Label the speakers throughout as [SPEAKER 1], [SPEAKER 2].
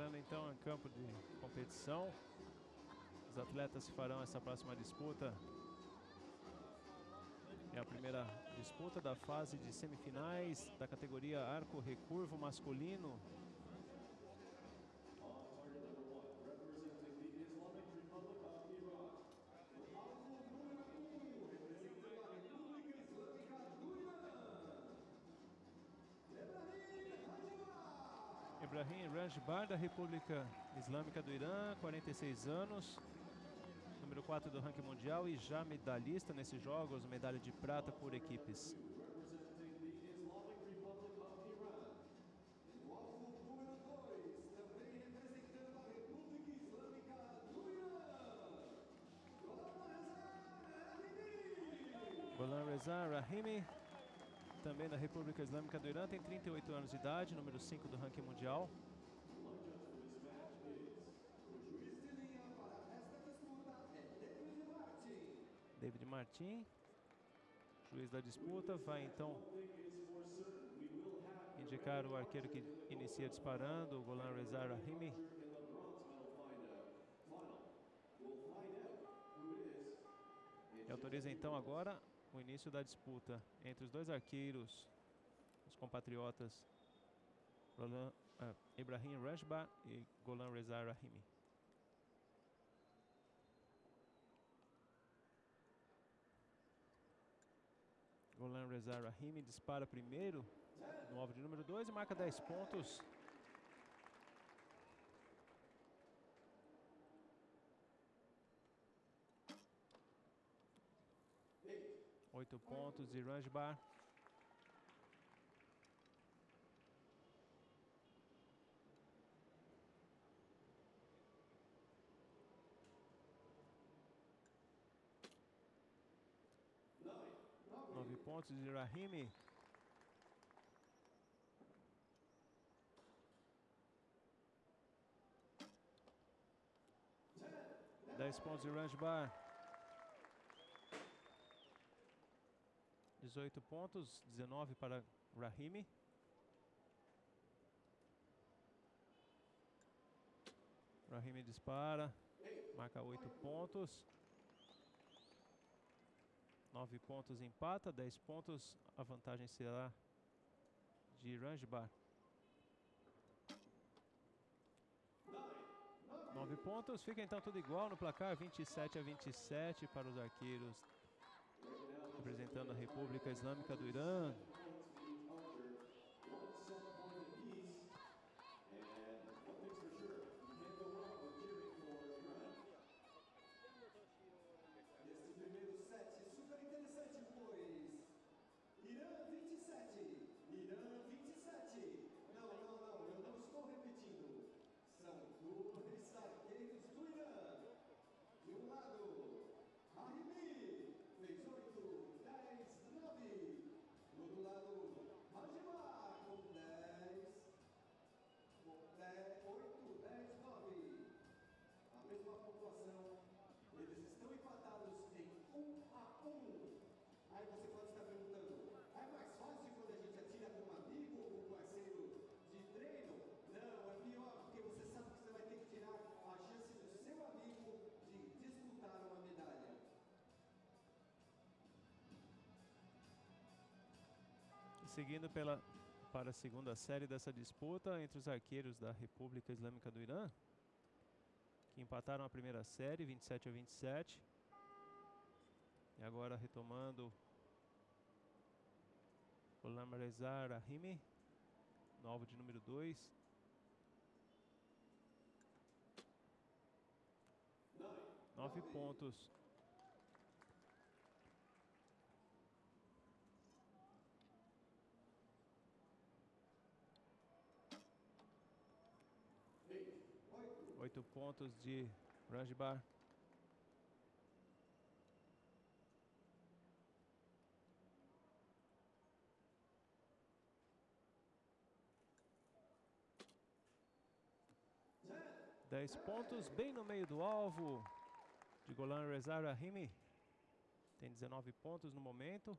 [SPEAKER 1] Entrando então em campo de competição. Os atletas que farão essa próxima disputa. É a primeira disputa da fase de semifinais da categoria arco recurvo masculino. Ibrahim Ranjbar, da República Islâmica do Irã, 46 anos, número 4 do ranking mundial e já medalhista nesses jogos, medalha de prata por equipes. Golan Reza Rahimi, também da República Islâmica do Irã, tem 38 anos de idade, número 5 do ranking mundial. David Martin, juiz da disputa, vai então indicar o arqueiro que inicia disparando, o Golan Reza Rahimi. E autoriza então agora o início da disputa entre os dois arqueiros, os compatriotas Roland, uh, Ibrahim Rajba e Golan Reza Rahimi. Golan Reza Rahimi dispara primeiro no alvo de número 2 e marca 10 pontos. Oito pontos de Ranjbar. Nove pontos de Rahimi. Dez pontos de Ranjbar. 18 pontos, 19 para Rahimi. Rahimi dispara, marca 8 pontos. 9 pontos empata, 10 pontos, a vantagem será de Ranjbar. 9 pontos, fica então tudo igual no placar, 27 a 27 para os arqueiros representando a República Islâmica do Irã. Seguindo pela, para a segunda série dessa disputa entre os arqueiros da República Islâmica do Irã, que empataram a primeira série, 27 a 27. E agora retomando o Lamarezar Rahimi, no alvo de número 2. Nove pontos. Oito pontos de Ranjbar. Dez pontos, bem no meio do alvo de Golan Reza Rahimi. Tem 19 pontos no momento.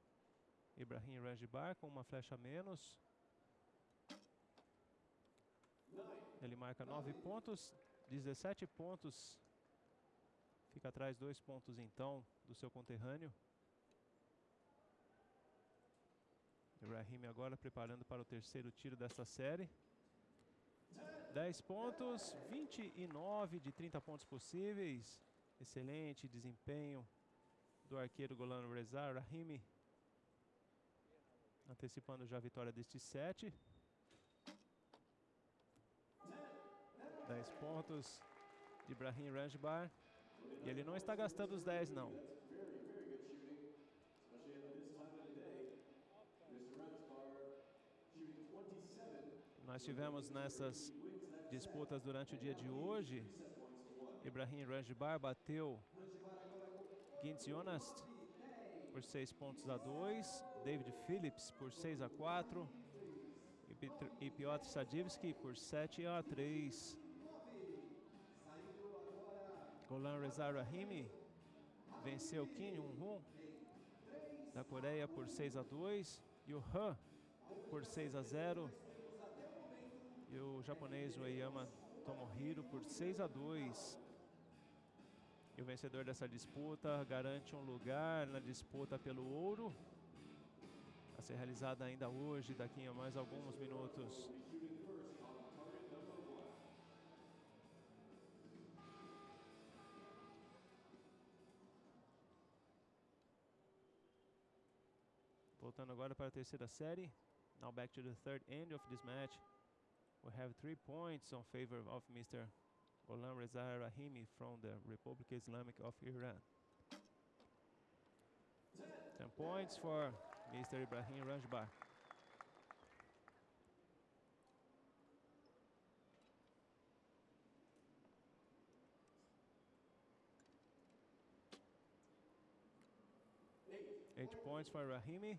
[SPEAKER 1] Ibrahim Ranjbar com uma flecha a menos. Ele marca 9 pontos, 17 pontos. Fica atrás dois pontos então do seu conterrâneo. Ibrahim agora preparando para o terceiro tiro desta série. 10 pontos, 29 de 30 pontos possíveis. Excelente desempenho do arqueiro Golan Reza Rahimi. Antecipando já a vitória deste set. 10 pontos de Ibrahim Ranjbar. E ele não está gastando os 10 não. Nós tivemos nessas disputas durante o dia de hoje, Ibrahim Ranjbar bateu Gintz Jonas por 6 pontos a 2, David Phillips por 6 a 4 e Piotr Sadivski por 7 a 3. Golan Reza Rahimi venceu Kim Jong-un da Coreia por 6 a 2 e o Han por 6 a 0 e o japonês Ueyama Tomohiro por 6 a 2. E o vencedor dessa disputa garante um lugar na disputa pelo ouro a ser realizada ainda hoje, daqui a mais alguns minutos. Voltando agora para a terceira série. Now back to the third end of this match. We have three points on favor of Mr. Gholam Reza Rahimi from the Republic Islamic of Iran. 10 points for Mr. Ibrahim Ranjbar. Eight points for Rahimi.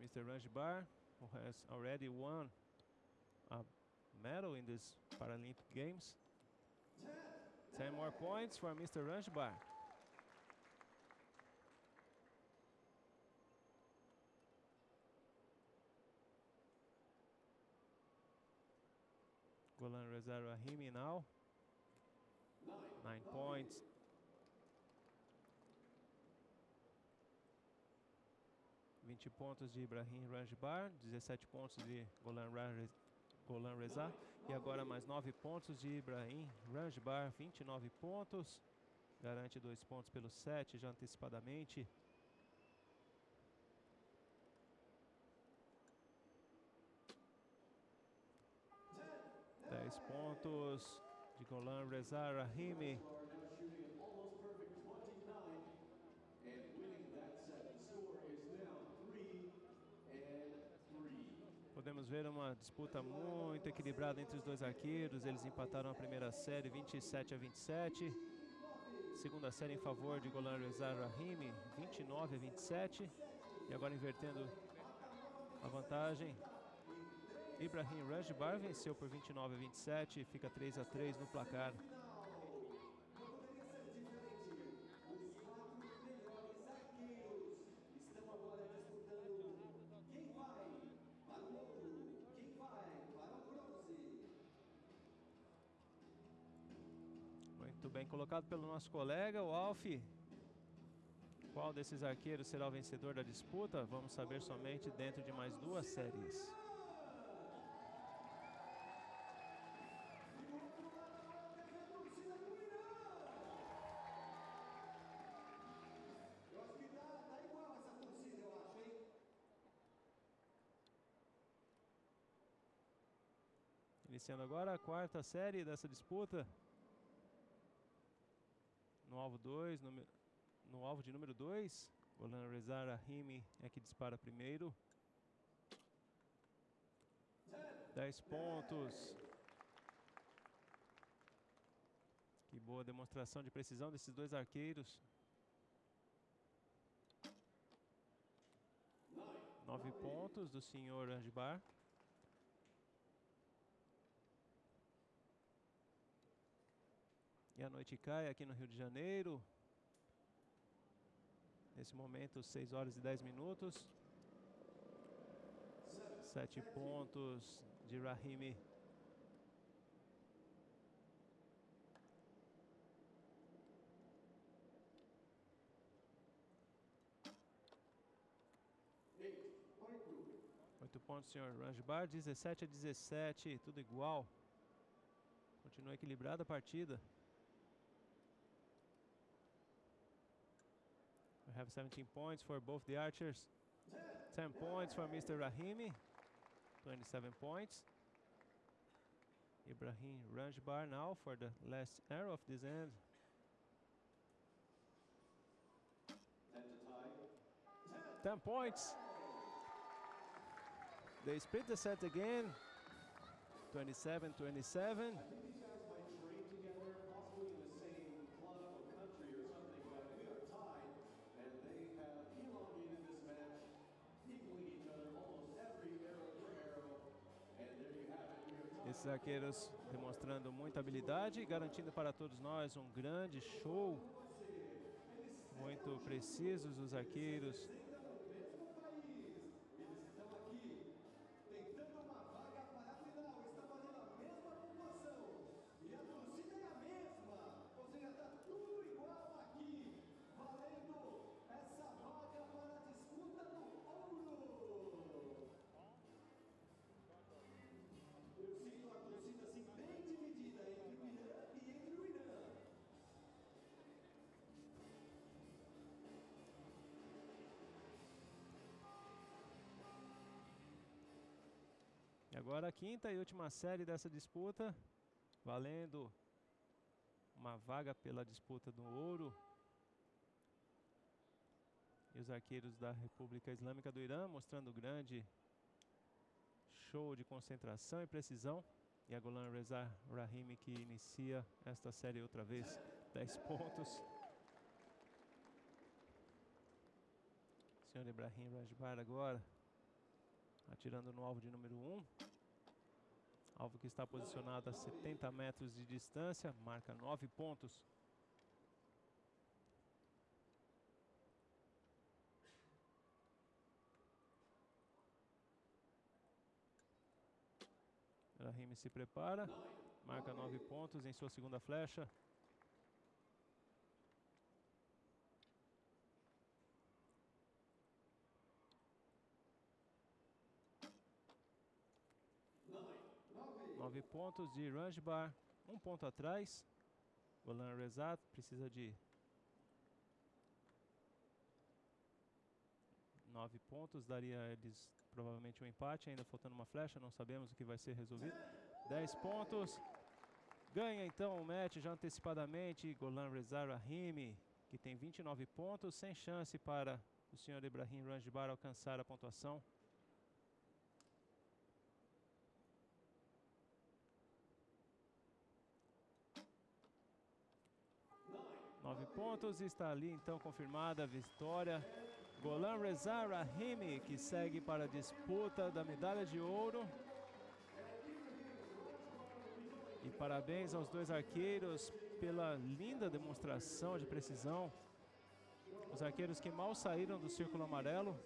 [SPEAKER 1] Mr. Ranjbar, who has already won a medal in these Paralympic Games. 10 more points for Mr. Ranjbar. Golan Rahimi now. Nine points. Vinte pontos de Ibrahim Ranjbar, 17 pontos de Golan, Golan Reza. E agora mais 9 pontos de Ibrahim Ranjbar, 29 pontos. Garante dois pontos pelo 7 já antecipadamente. Dez pontos de Golan Reza Rahimi. Podemos ver uma disputa muito equilibrada entre os dois arqueiros. Eles empataram a primeira série 27 a 27. Segunda série em favor de Golan Reza Rahimi, 29 a 27. E agora invertendo a vantagem. Ibrahim Rajbar venceu por 29 a 27, fica 3 a 3 no placar. Muito bem colocado pelo nosso colega, o Alf. Qual desses arqueiros será o vencedor da disputa? Vamos saber somente dentro de mais duas séries. Iniciando agora a quarta série dessa disputa. No alvo 2, no alvo de número 2, Golan Reza Rahimi é que dispara primeiro. 10 pontos. Que boa demonstração de precisão desses dois arqueiros. 9 pontos do senhor Angibar. E a noite cai aqui no Rio de Janeiro. Nesse momento, 6 horas e 10 minutos. Sete pontos de Rahimi. Oito pontos, senhor Ranjbar. 17 a 17, tudo igual. Continua equilibrada a partida. Have 17 points for both the archers. 10 points for Mr. Rahimi. 27 points. Ibrahim Ranjbar now for the last arrow of this end.
[SPEAKER 2] Ten to tie.
[SPEAKER 1] 10 points. They split the set again. 27 arqueiros demonstrando muita habilidade e garantindo para todos nós um grande show. Muito precisos os arqueiros. Agora a quinta e última série dessa disputa, valendo uma vaga pela disputa do ouro. E os arqueiros da República Islâmica do Irã mostrando grande show de concentração e precisão. E a Golan Reza Rahimi que inicia esta série outra vez, 10 pontos. Senhor Ibrahim Rajbar agora atirando no alvo de número 1. Alvo que está posicionado a 70 metros de distância, marca 9 pontos. Rahimi se prepara, marca 9 pontos em sua segunda flecha. Nove pontos de Ranjbar, um ponto atrás. Golan Rezat precisa de nove pontos, daria eles provavelmente um empate, ainda faltando uma flecha, não sabemos o que vai ser resolvido. Dez pontos. Ganha então o match já antecipadamente Golan Reza Rahimi, que tem 29 pontos, sem chance para o senhor Ibrahim Ranjbar alcançar a pontuação. Nove pontos, está ali então confirmada a vitória. Golan Reza Rahimi, que segue para a disputa da medalha de ouro. E parabéns aos dois arqueiros pela linda demonstração de precisão. Os arqueiros que mal saíram do círculo amarelo